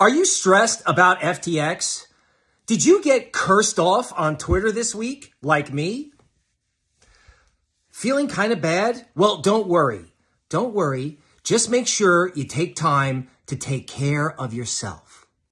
Are you stressed about FTX? Did you get cursed off on Twitter this week, like me? Feeling kind of bad? Well, don't worry. Don't worry. Just make sure you take time to take care of yourself.